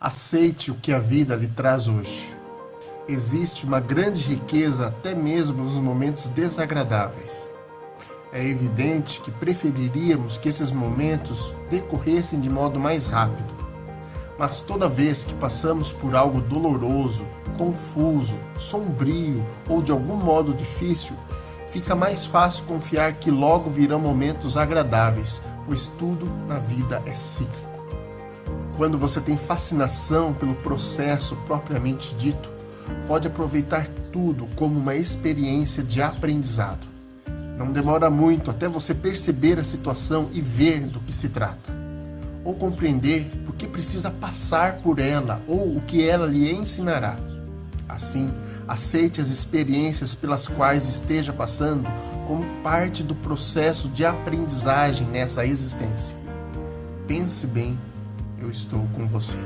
Aceite o que a vida lhe traz hoje. Existe uma grande riqueza até mesmo nos momentos desagradáveis. É evidente que preferiríamos que esses momentos decorressem de modo mais rápido. Mas toda vez que passamos por algo doloroso, confuso, sombrio ou de algum modo difícil, fica mais fácil confiar que logo virão momentos agradáveis, pois tudo na vida é cíclico. Quando você tem fascinação pelo processo propriamente dito, pode aproveitar tudo como uma experiência de aprendizado. Não demora muito até você perceber a situação e ver do que se trata, ou compreender por que precisa passar por ela ou o que ela lhe ensinará. Assim, aceite as experiências pelas quais esteja passando como parte do processo de aprendizagem nessa existência. Pense bem eu estou com você.